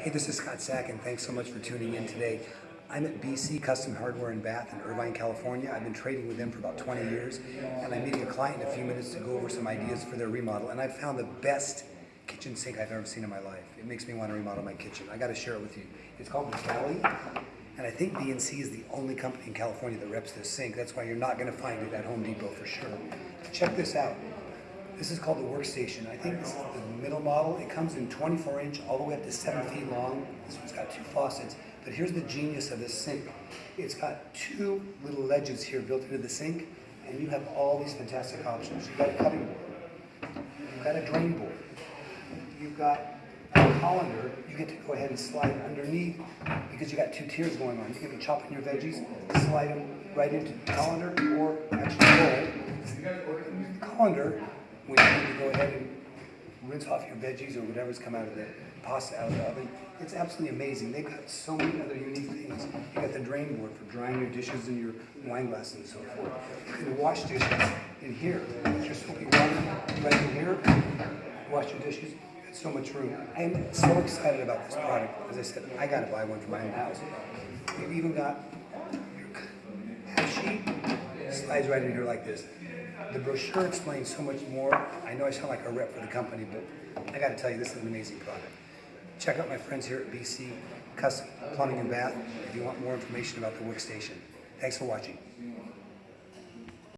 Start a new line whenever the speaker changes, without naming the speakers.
Hey, this is Scott Sack, and thanks so much for tuning in today. I'm at BC Custom Hardware in Bath in Irvine, California. I've been trading with them for about 20 years, and I'm meeting a client in a few minutes to go over some ideas for their remodel. And I found the best kitchen sink I've ever seen in my life. It makes me want to remodel my kitchen. I got to share it with you. It's called Galley, and I think BNC is the only company in California that reps this sink. That's why you're not going to find it at Home Depot for sure. Check this out. This is called the workstation. I think this is the middle model. It comes in 24 inch all the way up to seven feet long. This one's got two faucets. But here's the genius of this sink. It's got two little ledges here built into the sink, and you have all these fantastic options. You've got a cutting board. You've got a drain board. You've got a colander. You get to go ahead and slide underneath because you got two tiers going on. You can be chopping your veggies, slide them right into the colander, or actually roll. The colander when you need to go ahead and rinse off your veggies or whatever's come out of the pasta out of the oven. It's absolutely amazing. They've got so many other unique things. You've got the drain board for drying your dishes and your wine glasses and so forth. You can wash dishes in here. Just soapy water right in here. Wash your dishes. Got so much room. I am so excited about this product. As I said, I got to buy one for my own house. You've even got your half sheet slides right in here like this. The brochure explains so much more. I know I sound like a rep for the company, but I got to tell you, this is an amazing product. Check out my friends here at BC Custom Plumbing and Bath if you want more information about the workstation. Thanks for watching.